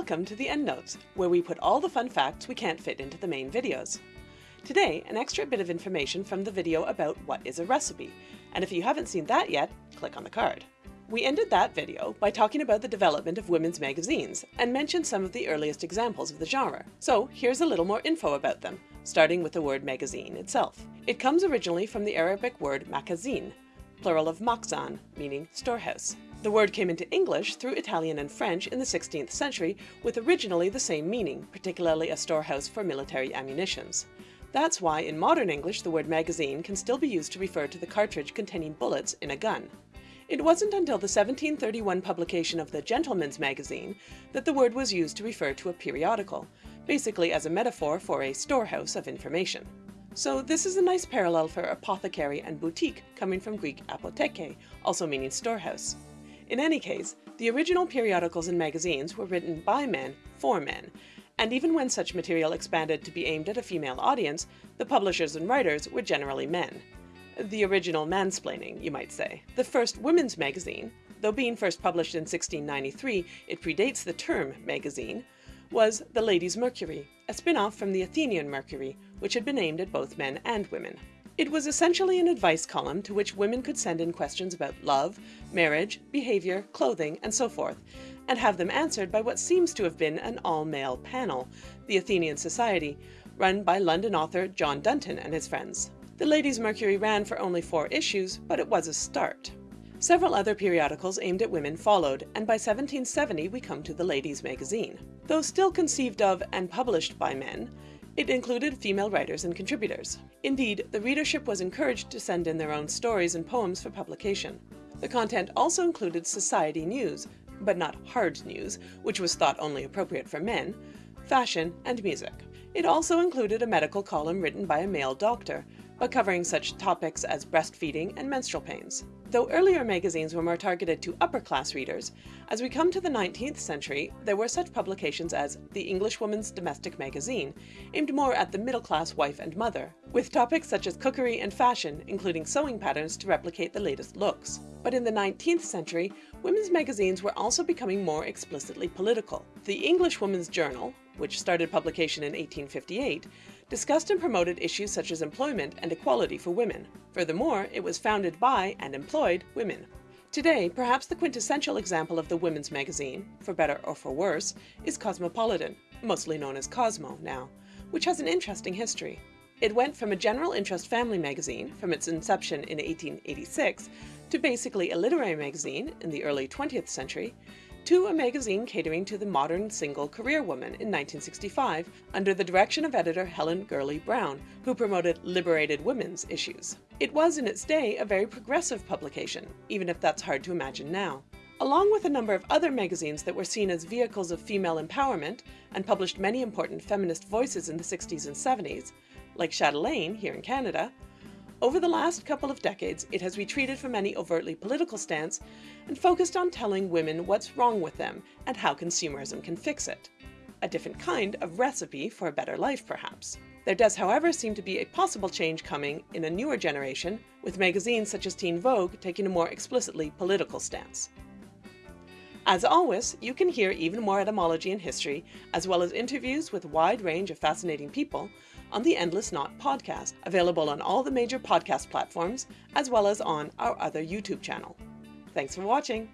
Welcome to the EndNotes, where we put all the fun facts we can't fit into the main videos. Today, an extra bit of information from the video about what is a recipe, and if you haven't seen that yet, click on the card. We ended that video by talking about the development of women's magazines and mentioned some of the earliest examples of the genre. So here's a little more info about them, starting with the word magazine itself. It comes originally from the Arabic word makazin, plural of makzan, meaning storehouse. The word came into English through Italian and French in the 16th century with originally the same meaning, particularly a storehouse for military ammunitions. That's why in modern English the word magazine can still be used to refer to the cartridge containing bullets in a gun. It wasn't until the 1731 publication of the Gentleman's Magazine that the word was used to refer to a periodical, basically as a metaphor for a storehouse of information. So this is a nice parallel for apothecary and boutique coming from Greek apotheke, also meaning storehouse. In any case, the original periodicals and magazines were written by men for men, and even when such material expanded to be aimed at a female audience, the publishers and writers were generally men. The original mansplaining, you might say. The first women's magazine, though being first published in 1693, it predates the term magazine, was The Ladies' Mercury, a spin-off from the Athenian Mercury, which had been aimed at both men and women. It was essentially an advice column to which women could send in questions about love, marriage, behavior, clothing, and so forth, and have them answered by what seems to have been an all-male panel, the Athenian Society, run by London author John Dunton and his friends. The Ladies' Mercury ran for only four issues, but it was a start. Several other periodicals aimed at women followed, and by 1770 we come to the Ladies' Magazine. Though still conceived of and published by men, it included female writers and contributors. Indeed, the readership was encouraged to send in their own stories and poems for publication. The content also included society news, but not hard news, which was thought only appropriate for men, fashion, and music. It also included a medical column written by a male doctor, but covering such topics as breastfeeding and menstrual pains. Though earlier magazines were more targeted to upper-class readers, as we come to the 19th century, there were such publications as the Englishwoman's Domestic Magazine, aimed more at the middle-class wife and mother, with topics such as cookery and fashion, including sewing patterns to replicate the latest looks. But in the 19th century, women's magazines were also becoming more explicitly political. The Englishwoman's Journal, which started publication in 1858, discussed and promoted issues such as employment and equality for women. Furthermore, it was founded by and employed women. Today, perhaps the quintessential example of the women's magazine, for better or for worse, is Cosmopolitan, mostly known as Cosmo now, which has an interesting history. It went from a general interest family magazine from its inception in 1886 to basically a literary magazine in the early 20th century to a magazine catering to the modern single career woman in 1965 under the direction of editor Helen Gurley Brown, who promoted liberated women's issues. It was in its day a very progressive publication, even if that's hard to imagine now. Along with a number of other magazines that were seen as vehicles of female empowerment and published many important feminist voices in the 60s and 70s, like Chatelaine here in Canada, over the last couple of decades, it has retreated from any overtly political stance and focused on telling women what's wrong with them and how consumerism can fix it. A different kind of recipe for a better life, perhaps. There does, however, seem to be a possible change coming in a newer generation, with magazines such as Teen Vogue taking a more explicitly political stance. As always, you can hear even more etymology and history, as well as interviews with a wide range of fascinating people on the Endless Knot podcast, available on all the major podcast platforms, as well as on our other YouTube channel. Thanks for watching!